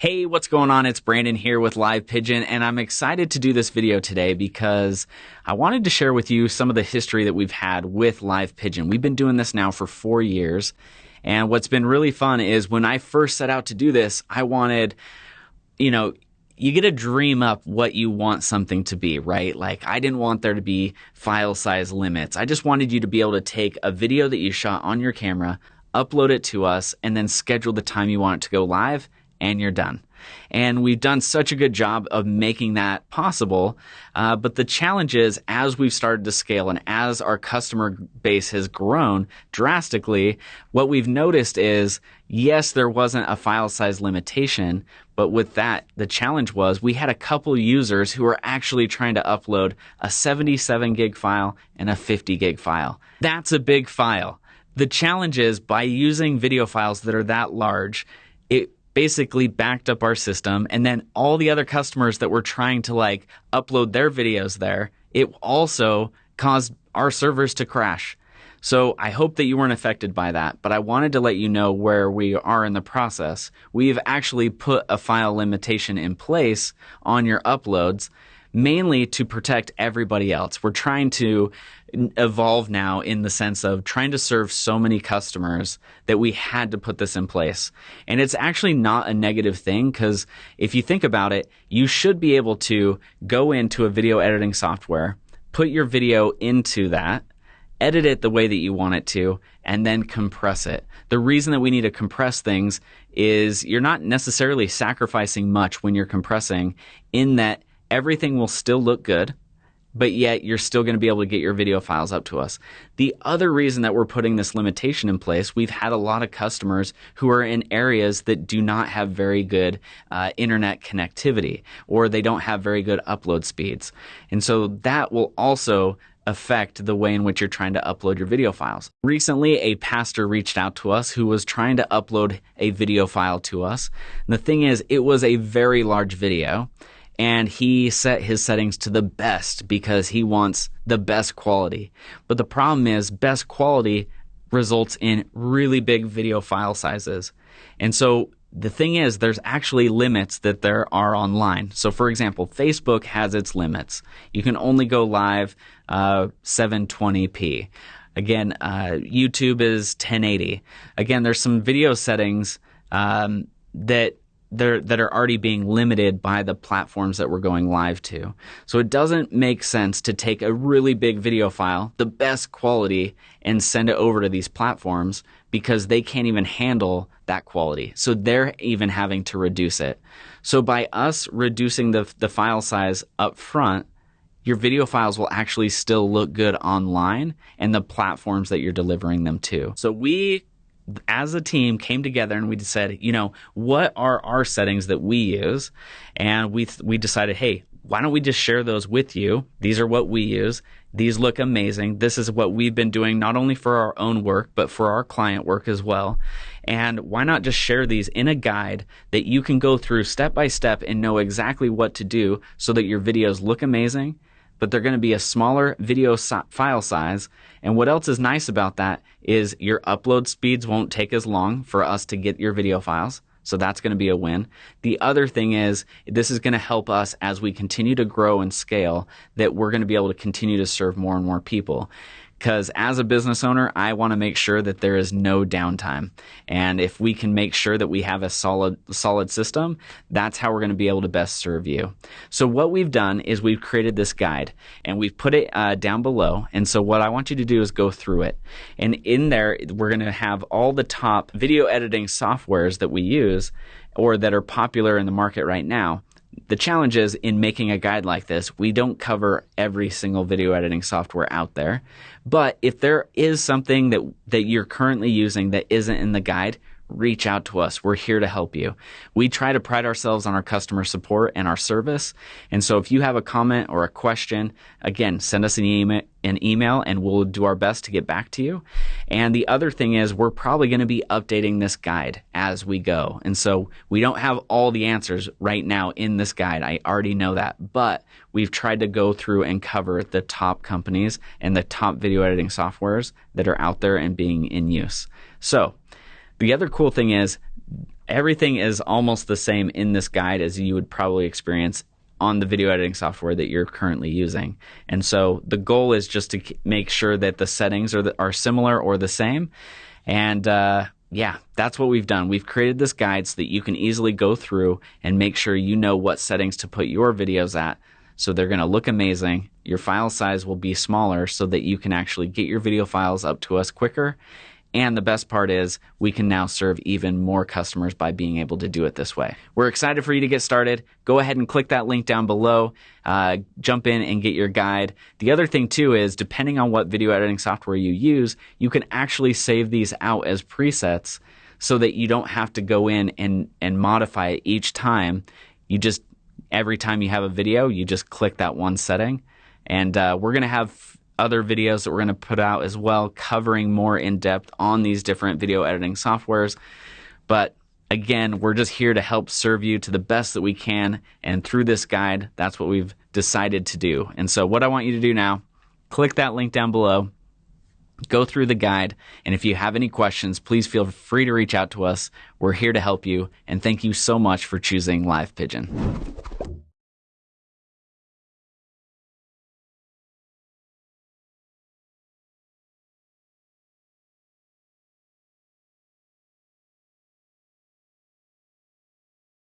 Hey, what's going on? It's Brandon here with Live Pigeon, and I'm excited to do this video today because I wanted to share with you some of the history that we've had with Live Pigeon. We've been doing this now for four years, and what's been really fun is when I first set out to do this, I wanted, you know, you get to dream up what you want something to be, right? Like I didn't want there to be file size limits. I just wanted you to be able to take a video that you shot on your camera, upload it to us, and then schedule the time you want it to go live and you're done. And we've done such a good job of making that possible. Uh, but the challenge is, as we've started to scale and as our customer base has grown drastically, what we've noticed is yes, there wasn't a file size limitation, but with that, the challenge was we had a couple users who were actually trying to upload a 77 gig file and a 50 gig file. That's a big file. The challenge is by using video files that are that large, basically backed up our system and then all the other customers that were trying to like upload their videos there it also caused our servers to crash. So i hope that you weren't affected by that but i wanted to let you know where we are in the process. We've actually put a file limitation in place on your uploads mainly to protect everybody else. We're trying to evolve now in the sense of trying to serve so many customers that we had to put this in place. And it's actually not a negative thing because if you think about it, you should be able to go into a video editing software, put your video into that, edit it the way that you want it to, and then compress it. The reason that we need to compress things is you're not necessarily sacrificing much when you're compressing in that everything will still look good, but yet you're still going to be able to get your video files up to us. The other reason that we're putting this limitation in place, we've had a lot of customers who are in areas that do not have very good uh, internet connectivity or they don't have very good upload speeds. And so that will also affect the way in which you're trying to upload your video files. Recently, a pastor reached out to us who was trying to upload a video file to us. And the thing is, it was a very large video and he set his settings to the best because he wants the best quality. But the problem is, best quality results in really big video file sizes. And so the thing is, there's actually limits that there are online. So, for example, Facebook has its limits. You can only go live uh, 720p. Again, uh, YouTube is 1080. Again, there's some video settings um, that that are already being limited by the platforms that we're going live to. So it doesn't make sense to take a really big video file, the best quality, and send it over to these platforms because they can't even handle that quality. So they're even having to reduce it. So by us reducing the, the file size up front, your video files will actually still look good online and the platforms that you're delivering them to. So we as a team came together and we said, you know, what are our settings that we use? And we we decided, hey, why don't we just share those with you? These are what we use. These look amazing. This is what we've been doing not only for our own work, but for our client work as well. And why not just share these in a guide that you can go through step by step and know exactly what to do so that your videos look amazing but they're going to be a smaller video file size. And what else is nice about that is your upload speeds won't take as long for us to get your video files. So that's going to be a win. The other thing is this is going to help us as we continue to grow and scale that we're going to be able to continue to serve more and more people because as a business owner, I want to make sure that there is no downtime. And if we can make sure that we have a solid, solid system, that's how we're going to be able to best serve you. So what we've done is we've created this guide and we've put it uh, down below. And so what I want you to do is go through it. And in there, we're going to have all the top video editing softwares that we use or that are popular in the market right now the challenge is in making a guide like this, we don't cover every single video editing software out there. But if there is something that, that you're currently using that isn't in the guide, reach out to us. We're here to help you. We try to pride ourselves on our customer support and our service. And so if you have a comment or a question, again, send us an email, an email and we'll do our best to get back to you. And the other thing is we're probably going to be updating this guide as we go. And so we don't have all the answers right now in this guide. I already know that, but we've tried to go through and cover the top companies and the top video editing softwares that are out there and being in use. So the other cool thing is everything is almost the same in this guide as you would probably experience on the video editing software that you're currently using. And so the goal is just to make sure that the settings are, the, are similar or the same. And uh, yeah, that's what we've done. We've created this guide so that you can easily go through and make sure you know what settings to put your videos at. So they're going to look amazing. Your file size will be smaller so that you can actually get your video files up to us quicker and the best part is we can now serve even more customers by being able to do it this way. We're excited for you to get started. Go ahead and click that link down below. Uh, jump in and get your guide. The other thing too is depending on what video editing software you use, you can actually save these out as presets so that you don't have to go in and, and modify it each time. You just, every time you have a video, you just click that one setting. And uh, we're going to have other videos that we're going to put out as well, covering more in depth on these different video editing softwares. But again, we're just here to help serve you to the best that we can. And through this guide, that's what we've decided to do. And so, what I want you to do now, click that link down below, go through the guide. And if you have any questions, please feel free to reach out to us. We're here to help you. And thank you so much for choosing Live Pigeon.